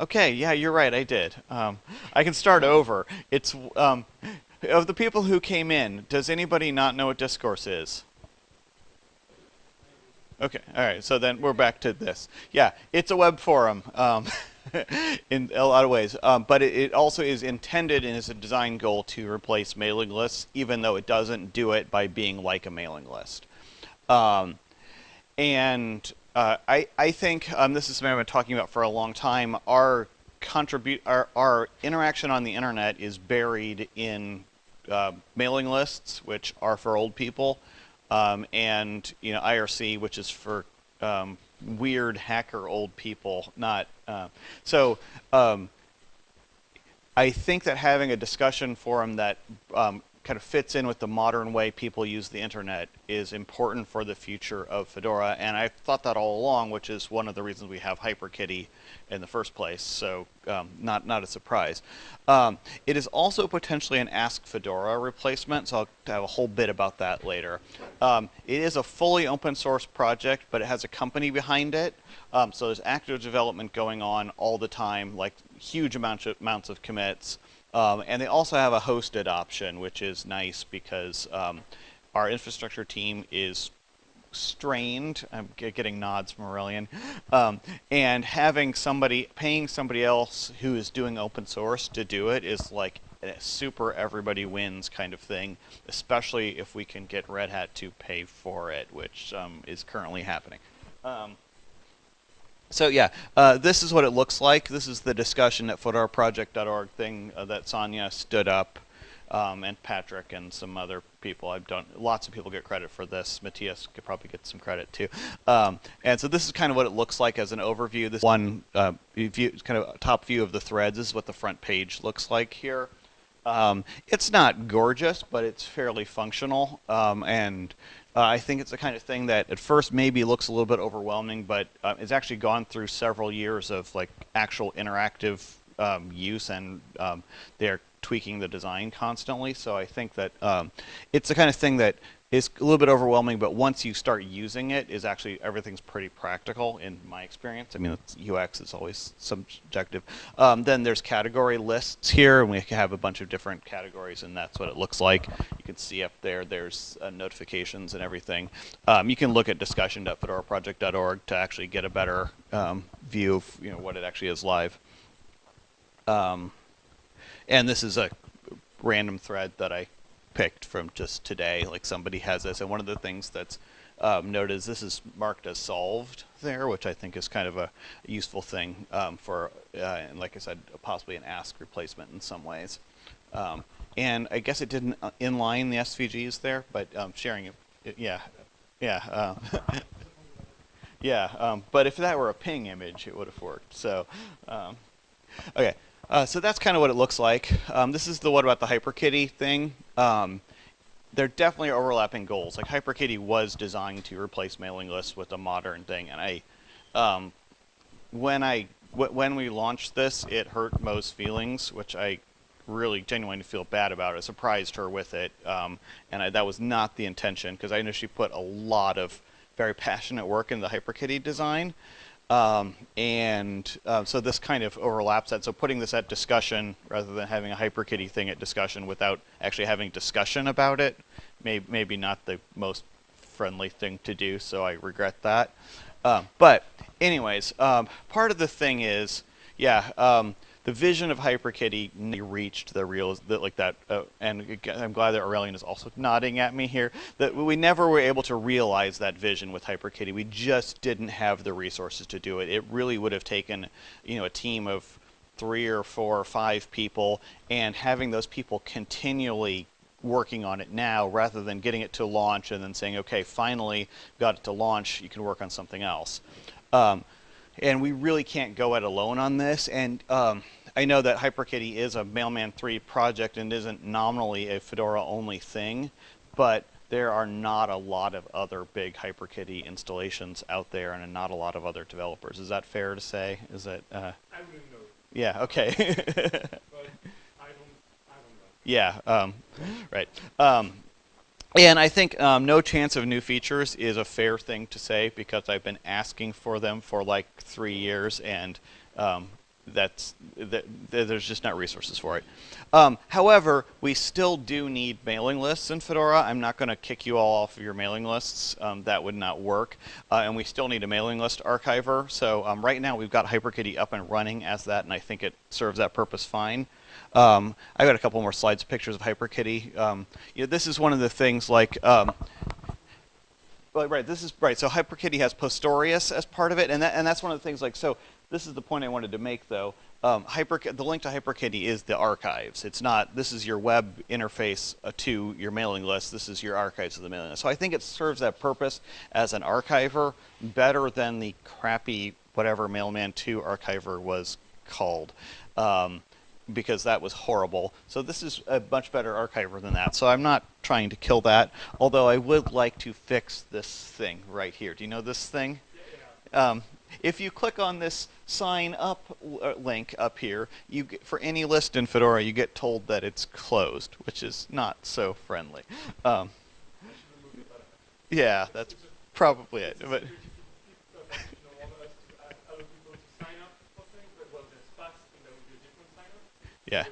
Okay, yeah, you're right. I did. Um, I can start over. It's um, of the people who came in. Does anybody not know what discourse is? Okay, all right. So then we're back to this. Yeah, it's a web forum. Um, in a lot of ways. Um, but it, it, also is intended and is a design goal to replace mailing lists, even though it doesn't do it by being like a mailing list. Um, and uh, I, I think um, this is something I've been talking about for a long time. Our contribute our, our interaction on the internet is buried in uh, mailing lists, which are for old people, um, and you know IRC, which is for um, weird hacker old people. Not uh, so. Um, I think that having a discussion forum that kind of fits in with the modern way people use the internet is important for the future of Fedora. And I've thought that all along, which is one of the reasons we have HyperKitty in the first place. So um, not, not a surprise. Um, it is also potentially an Ask Fedora replacement, so I'll have a whole bit about that later. Um, it is a fully open source project, but it has a company behind it. Um, so there's active development going on all the time, like huge amounts of, amounts of commits. Um, and they also have a hosted option, which is nice because um, our infrastructure team is strained. I'm getting nods from Aurelian. Um, and having somebody, paying somebody else who is doing open source to do it is like a super everybody wins kind of thing, especially if we can get Red Hat to pay for it, which um, is currently happening. Um, so yeah, uh, this is what it looks like. This is the discussion at fedoraproject.org thing uh, that Sanja stood up, um, and Patrick and some other people. I've done lots of people get credit for this. Matthias could probably get some credit too. Um, and so this is kind of what it looks like as an overview. This one uh, view, kind of top view of the threads. This is what the front page looks like here. Um, it's not gorgeous, but it's fairly functional, um, and uh, I think it's the kind of thing that at first maybe looks a little bit overwhelming, but uh, it's actually gone through several years of like actual interactive um, use, and um, they're tweaking the design constantly. So I think that um, it's the kind of thing that is a little bit overwhelming, but once you start using it, is actually everything's pretty practical in my experience. I mean, UX is always subjective. Um, then there's category lists here, and we have a bunch of different categories, and that's what it looks like. You can see up there, there's uh, notifications and everything. Um, you can look at discussion.fedoraproject.org to actually get a better um, view of you know what it actually is live. Um, and this is a random thread that I picked from just today. Like somebody has this, and one of the things that's um, noted is this is marked as solved there, which I think is kind of a useful thing um, for, uh, and like I said, possibly an ask replacement in some ways. Um, and I guess it didn't uh, inline the SVGs there, but um, sharing it, yeah, yeah, uh, yeah. Um, but if that were a PNG image, it would have worked. So, okay. Uh, so that's kind of what it looks like. Um, this is the what about the HyperKitty thing. Um, they're definitely overlapping goals. Like HyperKitty was designed to replace mailing lists with a modern thing, and I, um, when I when we launched this, it hurt Mo's feelings, which I really genuinely feel bad about. I surprised her with it, um, and I, that was not the intention because I know she put a lot of very passionate work in the HyperKitty design. Um, and uh, so this kind of overlaps that. So putting this at discussion rather than having a HyperKitty thing at discussion without actually having discussion about it, may, maybe not the most friendly thing to do. So I regret that. Uh, but anyways, um, part of the thing is, yeah, um, the vision of HyperKitty reached the real that like that, uh, and I'm glad that Aurelian is also nodding at me here. That we never were able to realize that vision with HyperKitty. We just didn't have the resources to do it. It really would have taken, you know, a team of three or four or five people, and having those people continually working on it now rather than getting it to launch and then saying, okay, finally got it to launch, you can work on something else. Um, and we really can't go it alone on this. And um, I know that HyperKitty is a Mailman 3 project and isn't nominally a Fedora only thing, but there are not a lot of other big HyperKitty installations out there and not a lot of other developers. Is that fair to say? Is that? Uh, I wouldn't know. Yeah. Okay. but I don't. I don't know. Yeah. Um, right. Um, and I think um, no chance of new features is a fair thing to say because I've been asking for them for like three years, and um, that's that, there's just not resources for it. Um, however, we still do need mailing lists in Fedora. I'm not going to kick you all off of your mailing lists. Um, that would not work. Uh, and we still need a mailing list archiver. So um, right now we've got HyperKitty up and running as that, and I think it serves that purpose fine. Um, I've got a couple more slides, pictures of HyperKitty. Um, you know, this is one of the things like um, well, right. This is right. So HyperKitty has Postorius as part of it, and that, and that's one of the things. Like, so this is the point I wanted to make, though. Um, Hyper, the link to HyperKitty is the archives. It's not, this is your web interface uh, to your mailing list. This is your archives of the mailing list. So I think it serves that purpose as an archiver better than the crappy whatever Mailman 2 archiver was called. Um, because that was horrible. So this is a much better archiver than that. So I'm not trying to kill that, although I would like to fix this thing right here. Do you know this thing? Um, if you click on this sign up uh, link up here, you get, for any list in Fedora, you get told that it's closed, which is not so friendly. Um, yeah, that's probably it. But yeah.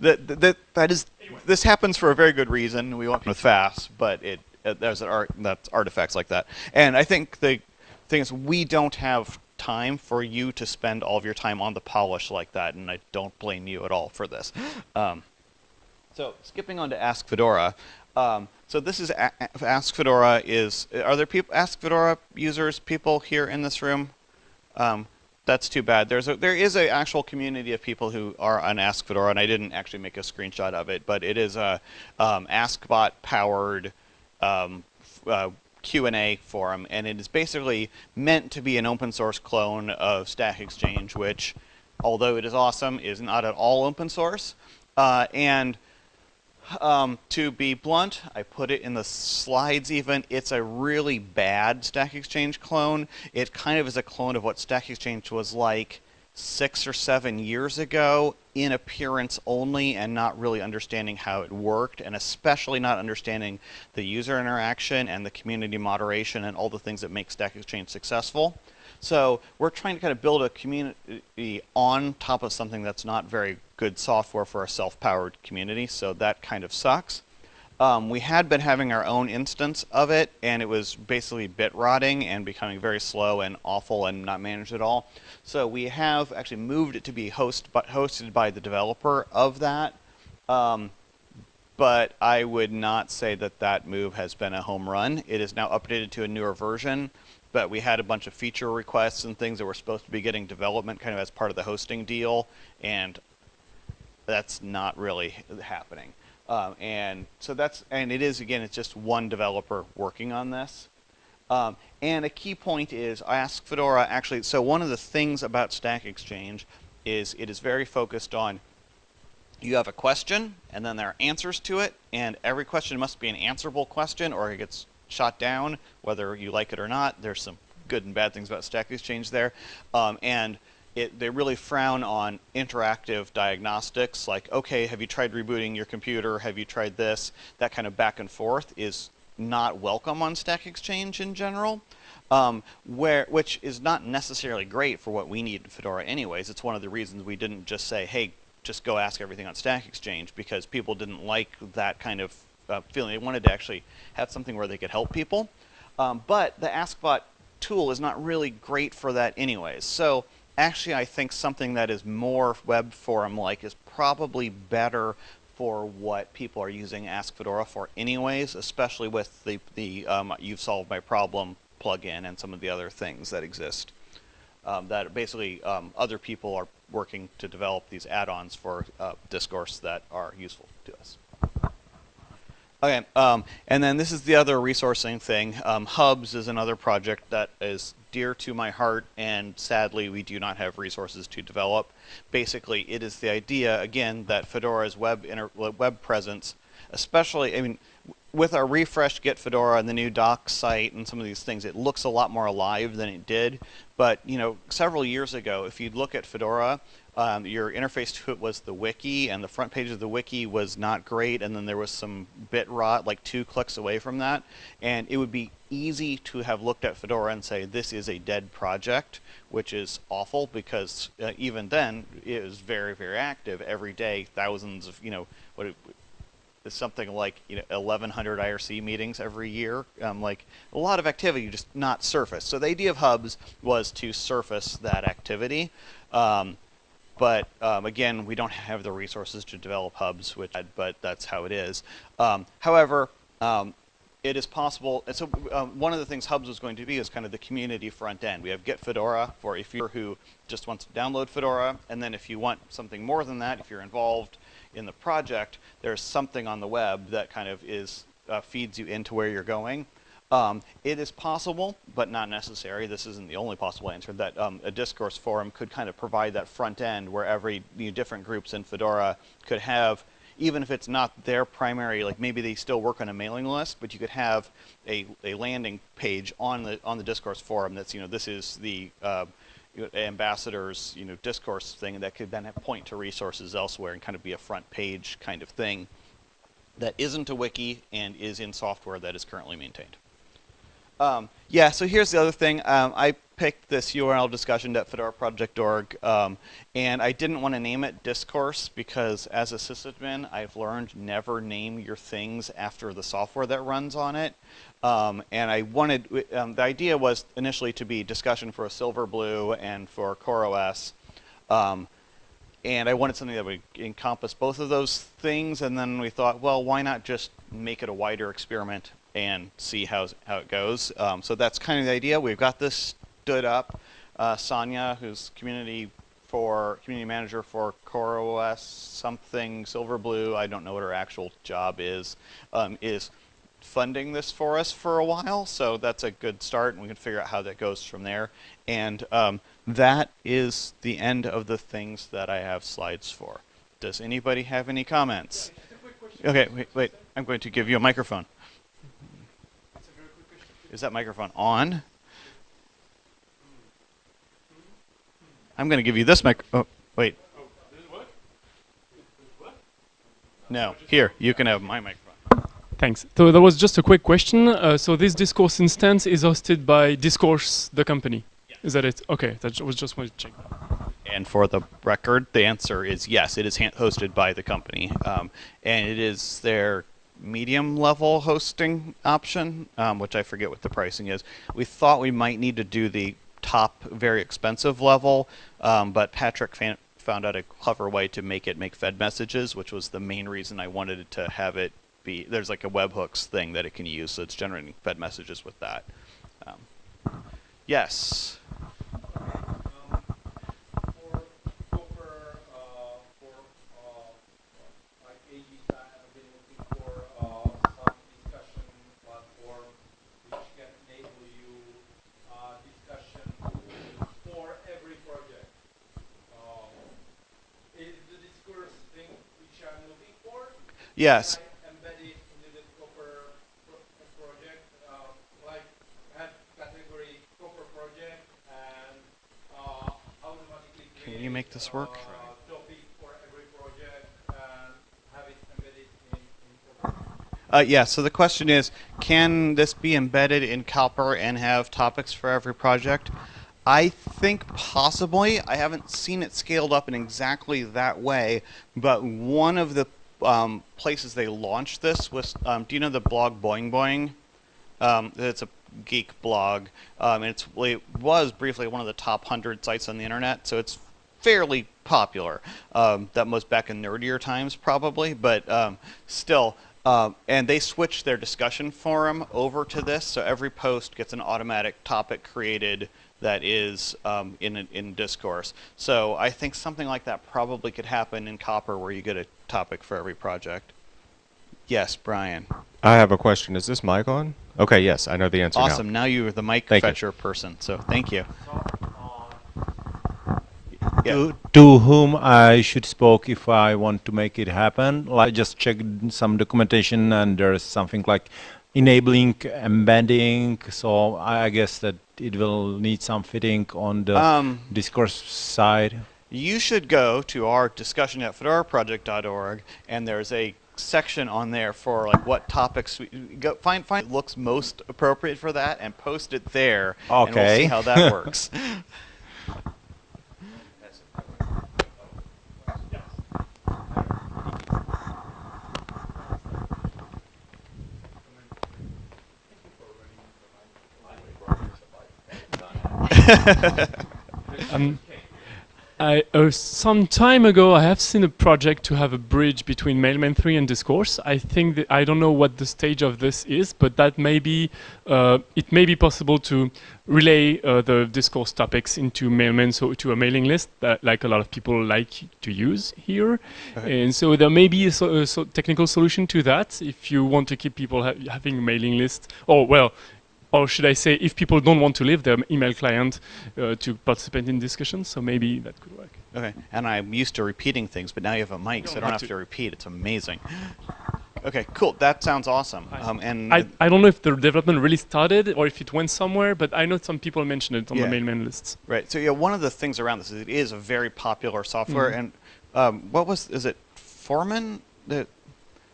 That, that, that is, this happens for a very good reason. We want with fast, but it, it there's an art that's artifacts like that. And I think the thing is, we don't have time for you to spend all of your time on the polish like that, and I don't blame you at all for this. Um, so skipping on to Ask Fedora. Um, so this is Ask Fedora is, are there people, Ask Fedora users, people here in this room? Um, that's too bad. There's a, there is an actual community of people who are on Ask Fedora, and I didn't actually make a screenshot of it, but it is a um, AskBot powered um, uh, Q&A forum, and it is basically meant to be an open source clone of Stack Exchange, which, although it is awesome, is not at all open source. Uh, and um, to be blunt, I put it in the slides even, it's a really bad Stack Exchange clone. It kind of is a clone of what Stack Exchange was like six or seven years ago in appearance only and not really understanding how it worked and especially not understanding the user interaction and the community moderation and all the things that make Stack Exchange successful. So we're trying to kind of build a community on top of something that's not very good software for a self-powered community, so that kind of sucks. Um, we had been having our own instance of it, and it was basically bit rotting and becoming very slow and awful and not managed at all. So we have actually moved it to be host, but hosted by the developer of that. Um, but I would not say that that move has been a home run. It is now updated to a newer version, but we had a bunch of feature requests and things that were supposed to be getting development kind of as part of the hosting deal, and that's not really happening. Um, and so that's, and it is, again, it's just one developer working on this. Um, and a key point is I Ask Fedora actually, so one of the things about Stack Exchange is it is very focused on you have a question and then there are answers to it and every question must be an answerable question or it gets shot down whether you like it or not. There's some good and bad things about Stack Exchange there. Um, and it, they really frown on interactive diagnostics like, okay, have you tried rebooting your computer? Have you tried this? That kind of back and forth is not welcome on Stack Exchange in general. Um, where which is not necessarily great for what we need in Fedora anyways. It's one of the reasons we didn't just say, hey, just go ask everything on Stack Exchange because people didn't like that kind of uh, feeling. They wanted to actually have something where they could help people. Um, but the AskBot tool is not really great for that anyways. So actually I think something that is more web forum like is probably better for what people are using Ask Fedora for anyways, especially with the, the um, You've Solved My Problem plugin and some of the other things that exist. Um, that basically um, other people are working to develop these add-ons for uh, discourse that are useful to us. Okay, um, and then this is the other resourcing thing. Um, Hubs is another project that is dear to my heart, and sadly, we do not have resources to develop. Basically, it is the idea, again, that Fedora's web, web presence especially, I mean, with our refreshed Get Fedora and the new docs site and some of these things, it looks a lot more alive than it did. But you know, several years ago, if you look at Fedora, um, your interface to it was the wiki, and the front page of the wiki was not great, and then there was some bit rot like two clicks away from that. And it would be easy to have looked at Fedora and say, this is a dead project, which is awful because uh, even then, it was very, very active. Every day, thousands of, you know, what it, something like you know 1100 IRC meetings every year. Um, like a lot of activity just not surface so the idea of hubs was to surface that activity. Um, but um, again we don't have the resources to develop hubs which but that's how it is um, however um, it is possible and so um, one of the things hubs was going to be is kind of the community front end we have get fedora for if you're who just wants to download fedora and then if you want something more than that if you're involved in the project, there's something on the web that kind of is uh, feeds you into where you're going. Um, it is possible, but not necessary. This isn't the only possible answer. That um, a discourse forum could kind of provide that front end where every you know, different groups in Fedora could have, even if it's not their primary, like maybe they still work on a mailing list, but you could have a, a landing page on the on the discourse forum that's you know this is the uh, ambassadors, you know, discourse thing that could then point to resources elsewhere and kind of be a front page kind of thing that isn't a wiki and is in software that is currently maintained. Um, yeah, so here's the other thing. Um, I picked this URL discussion.fedoraproject.org, um, and I didn't want to name it Discourse because as a sysadmin, I've learned never name your things after the software that runs on it. Um, and I wanted, um, the idea was initially to be discussion for a Silverblue and for CoreOS. Um, and I wanted something that would encompass both of those things, and then we thought, well, why not just make it a wider experiment and see how, how it goes. Um, so that's kind of the idea. We've got this stood up. Uh, Sanja, who's community for community manager for CoreOS something Silverblue, I don't know what her actual job is, um, is funding this for us for a while. So that's a good start, and we can figure out how that goes from there. And um, that is the end of the things that I have slides for. Does anybody have any comments? Okay, wait, wait. I'm going to give you a microphone. Is that microphone on? I'm going to give you this mic. Oh, wait. No, here, you can have my microphone. Thanks. So that was just a quick question. Uh, so this Discourse instance is hosted by Discourse, the company. Yes. Is that it? Okay, that was just wanted to check. And for the record, the answer is yes, it is hosted by the company. Um, and it is their medium level hosting option, um, which I forget what the pricing is. We thought we might need to do the top very expensive level, um, but Patrick found out a clever way to make it make Fed messages, which was the main reason I wanted to have it be. There's like a webhooks thing that it can use, so it's generating Fed messages with that. Um, yes. Yes. Can you make this work? Uh, yeah, so the question is, can this be embedded in Copr and have topics for every project? I think possibly. I haven't seen it scaled up in exactly that way, but one of the um, places they launched this was, um, do you know the blog Boing Boing? Um, it's a geek blog, um, and it was briefly one of the top 100 sites on the internet, so it's fairly popular. Um, that was back in nerdier times, probably, but um, still. and they switched their discussion forum over to this, so every post gets an automatic topic created that is um, in, in discourse. So I think something like that probably could happen in Copr where you get a topic for every project. Yes, Brian. I have a question. Is this mic on? Okay, yes, I know the answer awesome. now. now you're the mic thank fetcher you. person, so thank you. Yeah. to, to whom I should spoke if I want to make it happen. Like just checked some documentation and there's something like enabling embedding. So I guess that it will need some fitting on the Um, discourse side. you should go to our discussion at fedoraproject.org, and there's a section on there for like what topics we go find find looks most appropriate for that and post it there and we'll see how that works Um, I, uh, some time ago, I have seen a project to have a bridge between Mailman 3 and Discourse. I think that I don't know what the stage of this is, but that may be, uh, it may be possible to relay uh, the Discourse topics into Mailman, so to a mailing list that like a lot of people like to use here. And so there may be a, so, a so technical solution to that if you want to keep people ha- having a mailing list. Or well, or should I say, if people don't want to leave their email client uh, to participate in discussions, so maybe that could work. okay and i'm used to repeating things but now you have a mic so i don't have to. to repeat it's amazing okay cool that sounds awesome um, and I, I don't know if the development really started or if it went somewhere, but I know some people mentioned it on Yeah. the mailman lists. Right. So yeah, one of the things around this is it is a very popular software, Mhm. and um, what was is it Foreman that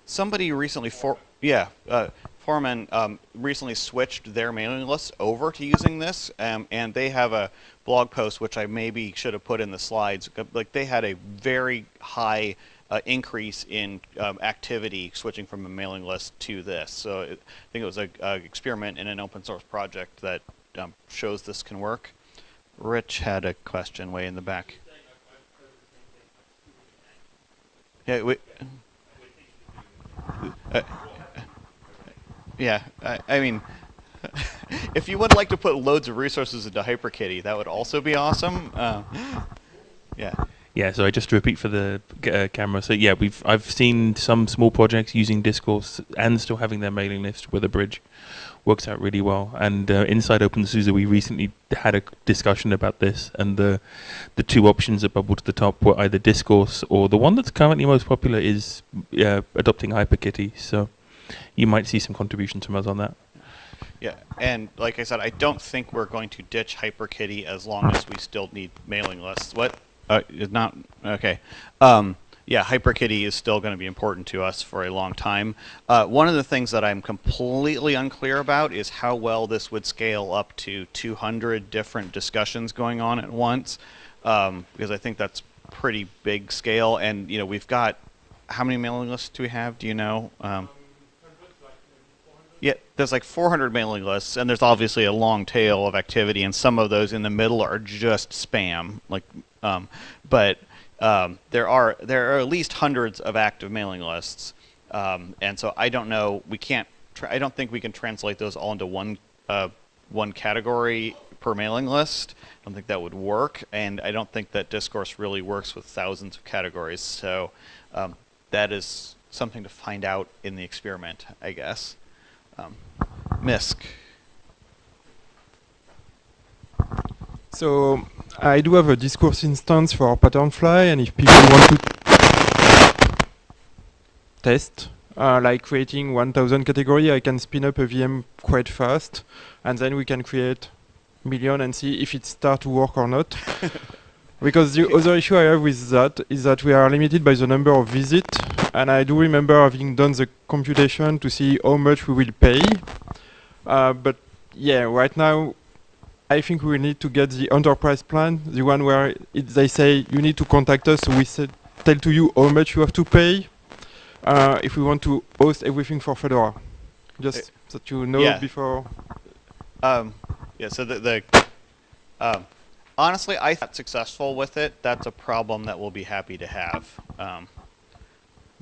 somebody recently for yeah uh, Foreman um, recently switched their mailing list over to using this, um, and they have a blog post which I maybe should have put in the slides. uh, Like they had a very high uh, increase in um, activity switching from a mailing list to this. So it, I think it was a, a experiment in an open source project that um, shows this can work. Rich had a question way in the back. Yeah, we, uh, yeah. I, I mean, if you would like to put loads of resources into HyperKitty, that would also be awesome. Uh, yeah. Yeah, so I just repeat for the uh, camera. So yeah, we've I've seen some small projects using Discourse and still having their mailing list with a bridge. Works out really well. And uh, inside OpenSUSE, we recently had a discussion about this, and the the two options that bubbled to the top were either Discourse or the one that's currently most popular is uh, adopting HyperKitty. So you might see some contributions from us on that. Yeah, and like I said, I don't think we're going to ditch HyperKitty as long as we still need mailing lists. What? Uh, not okay. Um, yeah, HyperKitty is still going to be important to us for a long time. Uh, one of the things that I'm completely unclear about is how well this would scale up to 200 different discussions going on at once, um, because I think that's pretty big scale. And you know, we've got how many mailing lists do we have? Do you know? Um, yeah, there's like 400 mailing lists, and there's obviously a long tail of activity, and some of those in the middle are just spam. Like, um, but um, there are there are at least hundreds of active mailing lists, um, and so I don't know. We can't. I don't think we can translate those all into one uh, one category per mailing list. I don't think that would work, and I don't think that discourse really works with thousands of categories. So um, that is something to find out in the experiment, I guess. Um, Misc. So I do have a discourse instance for Patternfly, and if people want to test, uh, like creating 1000 category, I can spin up a VM quite fast, and then we can create million and see if it start to work or not. because the other issue I have with that is that we are limited by the number of visits, and I do remember having done the computation to see how much we will pay. Uh, but yeah, right now I think we need to get the enterprise plan, the one where it, they say you need to contact us, so we said, tell to you how much you have to pay uh, if we want to host everything for Fedora. Just that you know yeah. before. Um, yeah, so the, the um, honestly, I thought successful with it. That's a problem that we'll be happy to have. Um,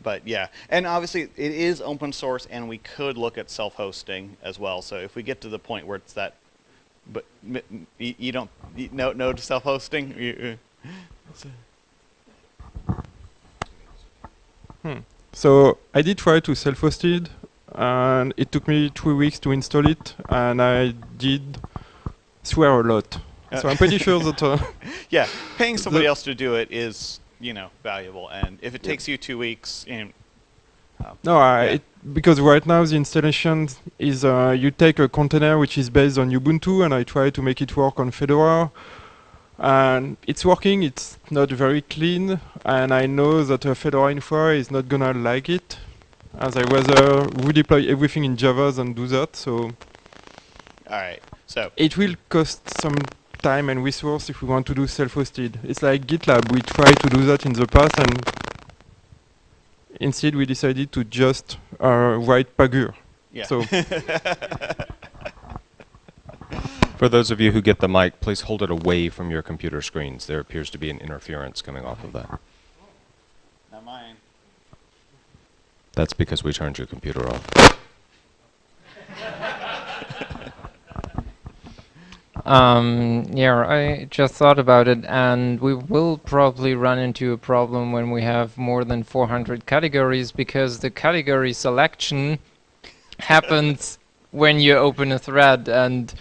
but yeah, and obviously it is open source, and we could look at self-hosting as well. So if we get to the point where it's that, but you, you don't you, no no to self-hosting. Uh, So I did try to self-host it, and it took me three weeks to install it, and I did swear a lot. so I'm pretty sure that. Uh, yeah, paying somebody else to do it is, you know, valuable. And if it takes you two weeks, you know, uh, No, I, Yeah. it, because right now the installation is uh, you take a container which is based on Ubuntu and I try to make it work on Fedora. And it's working, it's not very clean, and I know that a Fedora Infra is not gonna like it, as I rather uh, redeploy everything in Java than do that, so all right. So it will cost some time and resource if we want to do self-hosted. It's like GitLab, we tried to do that in the past and instead we decided to just uh, write Pagure. yeah. So For those of you who get the mic, please hold it away from your computer screens. There appears to be an interference coming off of that. Not mine. That's because we turned your computer off. Um, yeah, I just thought about it, and we will probably run into a problem when we have more than 400 categories because the category selection happens when you open a thread, and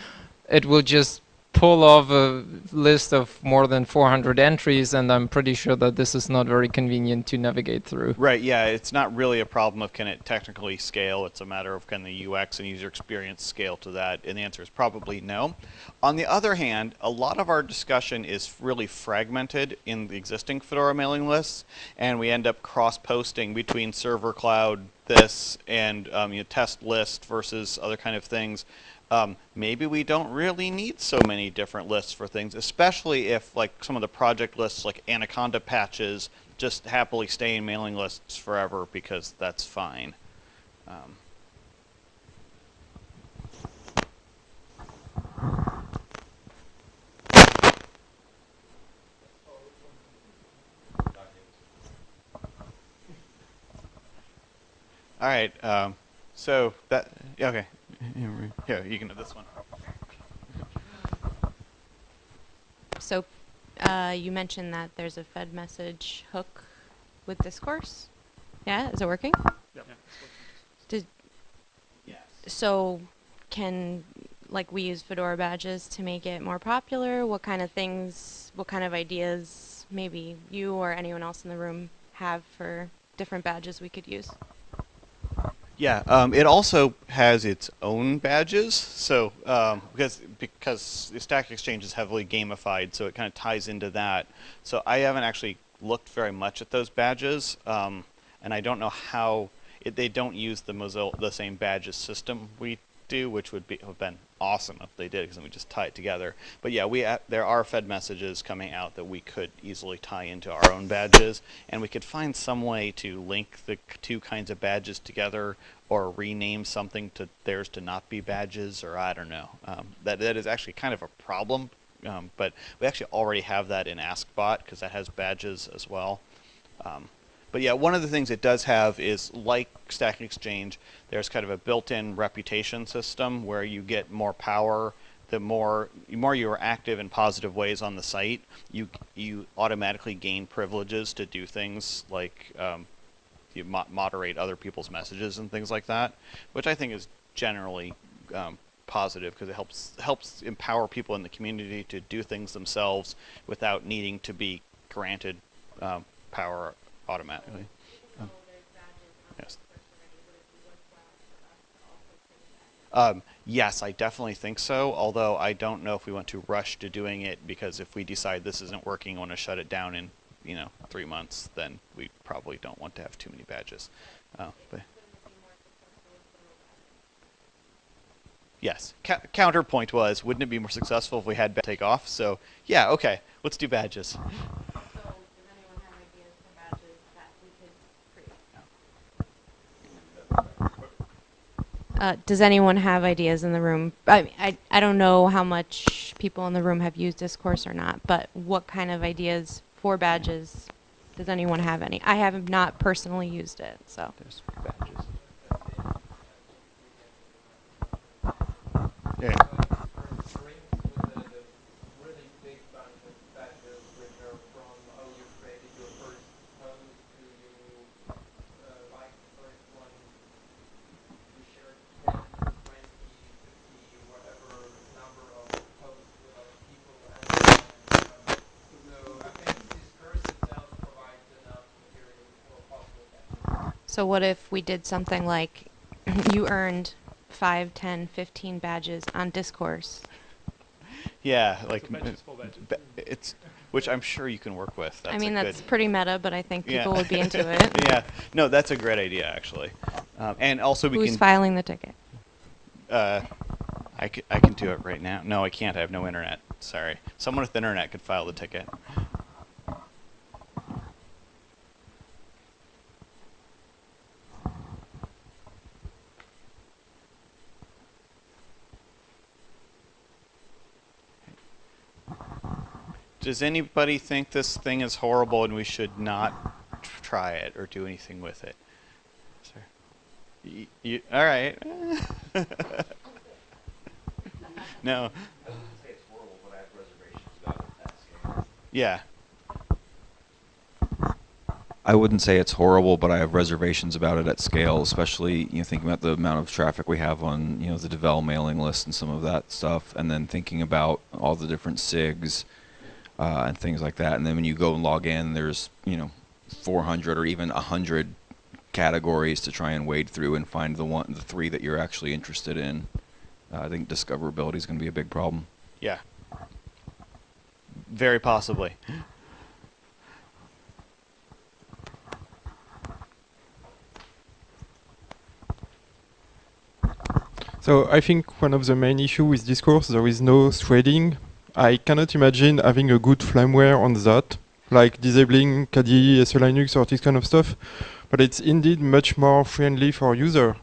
it will just pull off a list of more than 400 entries, and I'm pretty sure that this is not very convenient to navigate through. Right, yeah, it's not really a problem of can it technically scale. It's a matter of can the UX and user experience scale to that, and the answer is probably no. On the other hand, a lot of our discussion is really fragmented in the existing Fedora mailing lists, and we end up cross-posting between server cloud, this, and um, you know, test list versus other kind of things. Um, maybe we don't really need so many different lists for things, especially if like some of the project lists like Anaconda patches just happily stay in mailing lists forever because that's fine. Um, all right, um, so that okay. Here, you can have this one. So, uh, you mentioned that there's a Fed message hook with Discourse. Yeah, is it working? Did Yes. so? Can like we use Fedora badges to make it more popular? What kind of things? What kind of ideas? Maybe you or anyone else in the room have for different badges we could use. Yeah, um, it also has its own badges. So um, because because Stack Exchange is heavily gamified, so it kind of ties into that. So I haven't actually looked very much at those badges, um, and I don't know how it, they don't use the Mozilla the same badges system we do, which would be have been awesome if they did, because then we just tie it together. But yeah, we uh, there are Fed messages coming out that we could easily tie into our own badges, and we could find some way to link the two kinds of badges together, or rename something to theirs to not be badges, or I don't know. Um, that that is actually kind of a problem, um, but we actually already have that in AskBot because that has badges as well. Um, but yeah, one of the things it does have is like Stack Exchange, there's kind of a built-in reputation system where you get more power. The more the more you are active in positive ways on the site, you you automatically gain privileges to do things like um, you mo- moderate other people's messages and things like that, which I think is generally um, positive because it helps helps empower people in the community to do things themselves without needing to be granted um, power automatically. Um, yes. Um, yes, I definitely think so. Although I don't know if we want to rush to doing it because if we decide this isn't working, and want to shut it down in you know three months, then we probably don't want to have too many badges. Uh, but yes, Ca- counterpoint was, wouldn't it be more successful if we had ba- take off? So yeah, okay, let's do badges. Uh, does anyone have ideas in the room? I, I I don't know how much people in the room have used Discourse or not, but what kind of ideas for badges? Does anyone have any? I have not personally used it, so. There's badges. Yeah. So what if we did something like you earned 5, 10, 15 badges on discourse? Yeah, like m- ba- it's which I'm sure you can work with. That's I mean, that's pretty meta, but I think Yeah. people would be into it. yeah, no, that's a great idea actually, um, and also we Who's can. filing the ticket? Uh, I, c- I can do it right now. No, I can't. I have no internet. Sorry. Someone with internet could file the ticket. Does anybody think this thing is horrible and we should not try it or do anything with it? Sir. All right. no. Yeah. I wouldn't say it's horrible, but I have reservations about it at scale, especially you know thinking about the amount of traffic we have on you know the Devel mailing list and some of that stuff, and then thinking about all the different SIGs uh, and things like that. And then when you go and log in, there's you know 400 or even 100 categories to try and wade through and find the one, the three that you're actually interested in. Uh, I think discoverability is going to be a big problem. Yeah. Very possibly. So I think one of the main issues with discourse there is no threading. I cannot imagine having a good firmware on that, like disabling KDE, SE Linux or this kind of stuff. But it's indeed much more friendly for user.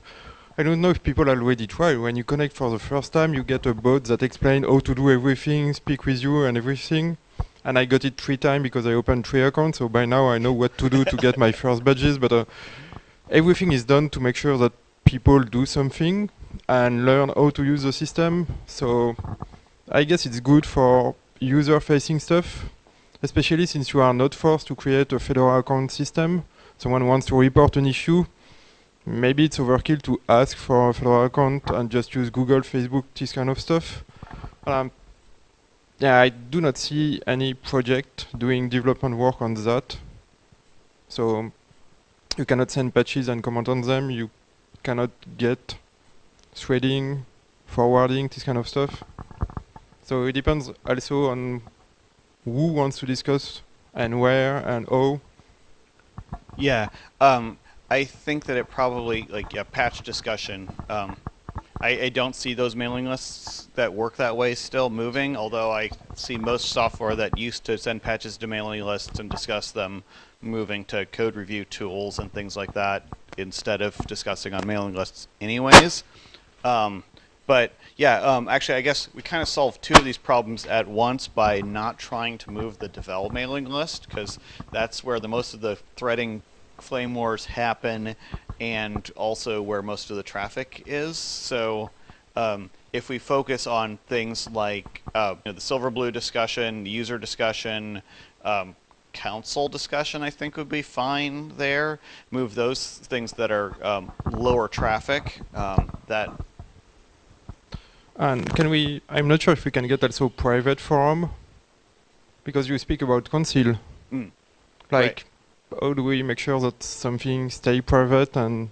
I don't know if people already try. When you connect for the first time, you get a bot that explains how to do everything, speak with you and everything. And I got it three times because I opened three accounts. So by now I know what to do to get my first badges. But uh, everything is done to make sure that people do something and learn how to use the system. So I guess it's good for user-facing stuff, especially since you are not forced to create a Fedora account system. Someone wants to report an issue. Maybe it's overkill to ask for a Fedora account and just use Google, Facebook, this kind of stuff. Um, yeah, I do not see any project doing development work on that. So you cannot send patches and comment on them. You cannot get threading, forwarding, this kind of stuff. So it depends also on who wants to discuss and where and how. Yeah. Um, I think that it probably like yeah, patch discussion. Um, I, I don't see those mailing lists that work that way still moving. Although I see most software that used to send patches to mailing lists and discuss them moving to code review tools and things like that instead of discussing on mailing lists, anyways. Um, but yeah, um, actually, I guess we kind of solved two of these problems at once by not trying to move the Devel mailing list because that's where the most of the threading flame wars happen, and also where most of the traffic is. So um, if we focus on things like uh, you know, the silver blue discussion, the user discussion, um, council discussion, I think would be fine there. Move those things that are um, lower traffic. Um, that And can we, I'm not sure if we can get also private forum, because you speak about council. Mm. Like, how do we make sure that something stay private and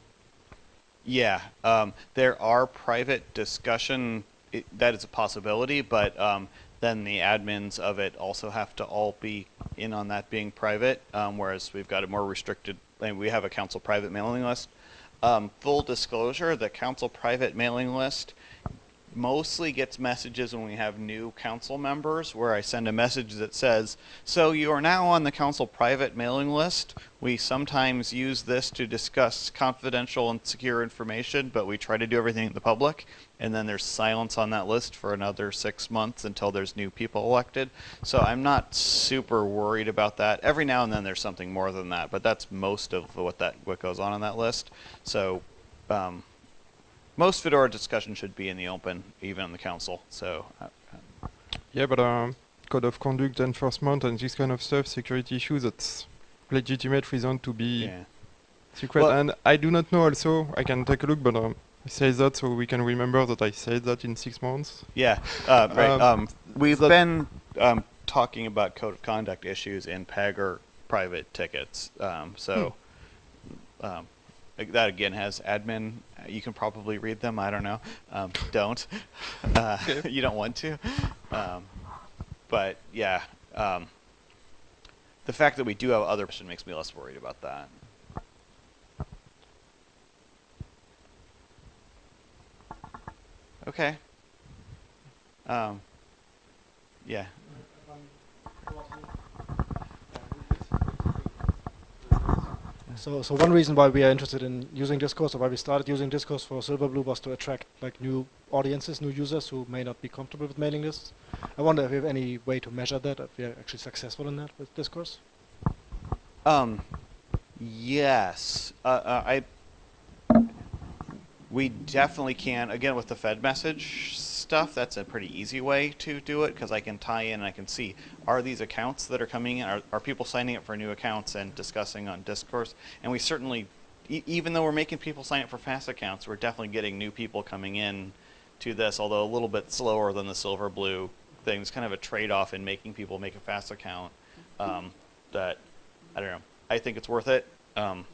Yeah, um, there are private discussion. i that is a possibility, but um, then the admins of it also have to all be in on that being private. Um, whereas we've got a more restricted, and we have a council private mailing list. Um, full disclosure: the council private mailing list mostly gets messages when we have new council members where I send a message that says, So you are now on the council private mailing list. We sometimes use this to discuss confidential and secure information, but we try to do everything in the public. And then there's silence on that list for another six months until there's new people elected. So I'm not super worried about that. Every now and then there's something more than that, but that's most of what that what goes on on that list. So um, most Fedora discussion should be in the open, even on the council. So, uh, Yeah, but um, code of conduct enforcement and this kind of stuff, security issues, that's legitimate reason to be yeah. secret. Well- and I do not know also, I can take a look, but um, I say that so we can remember that I said that in six months. Yeah, uh, right. Um, Um, we've been um, talking about code of conduct issues in Pagure private tickets. Um, so, um, like, that again has admin. You can probably read them. I don't know. Um, don't. Uh, you don't want to. Um, but yeah, um, the fact that we do have other person makes me less worried about that. Okay. Um, yeah. So, so one reason why we are interested in using Discourse, or why we started using Discourse for Silverblue, was to attract like new audiences, new users who may not be comfortable with mailing lists. I wonder if we have any way to measure that, if we are actually successful in that with Discourse. Um, yes. Uh, uh, I. We definitely can. Again, with the fedmsg stuff, that's a pretty easy way to do it because I can tie in and I can see are these accounts that are coming in, are, are people signing up for new accounts and discussing on Discourse? And we certainly, e- even though we're making people sign up for FAS accounts, we're definitely getting new people coming in to this, although a little bit slower than the Silverblue thing. It's kind of a trade off in making people make a FAS account um, that I don't know. I think it's worth it. Um,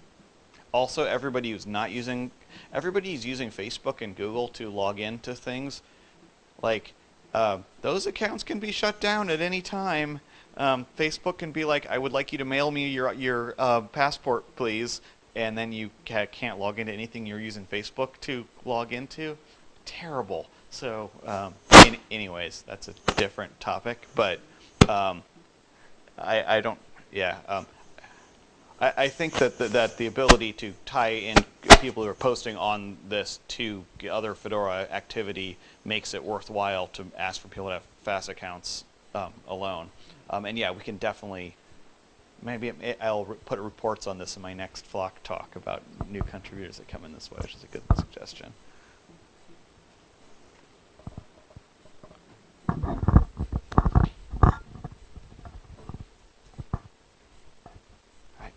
also, everybody who's not using, everybody using Facebook and Google to log into things, like uh, those accounts can be shut down at any time. Um, Facebook can be like, "I would like you to mail me your your uh, passport, please," and then you ca- can't log into anything you're using Facebook to log into. Terrible. So, um, any, anyways, that's a different topic. But um, I, I don't. Yeah. I, I think that the, that the ability to tie in people who are posting on this to other Fedora activity makes it worthwhile to ask for people to have FAS accounts um, alone. Um, and yeah, we can definitely. Maybe I'll put reports on this in my next Flock talk about new contributors that come in this way, which is a good suggestion.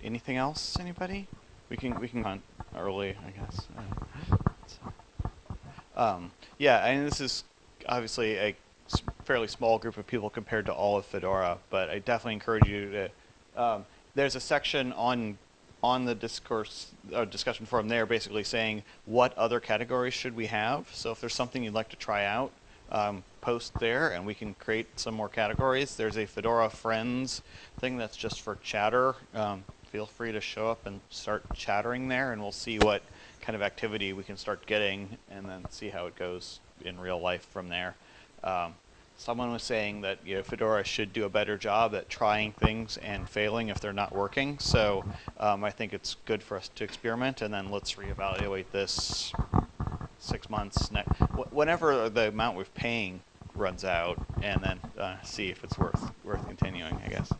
Anything else, anybody? We can we can hunt early, I guess. Um, yeah, and this is obviously a fairly small group of people compared to all of Fedora, but I definitely encourage you to. Um, there's a section on on the discourse uh, discussion forum there, basically saying what other categories should we have. So if there's something you'd like to try out, um, post there, and we can create some more categories. There's a Fedora Friends thing that's just for chatter. Um, feel free to show up and start chattering there, and we'll see what kind of activity we can start getting, and then see how it goes in real life from there. Um, someone was saying that you know, Fedora should do a better job at trying things and failing if they're not working. So um, I think it's good for us to experiment, and then let's reevaluate this six months, wh- whenever the amount we're paying runs out, and then uh, see if it's worth worth continuing. I guess.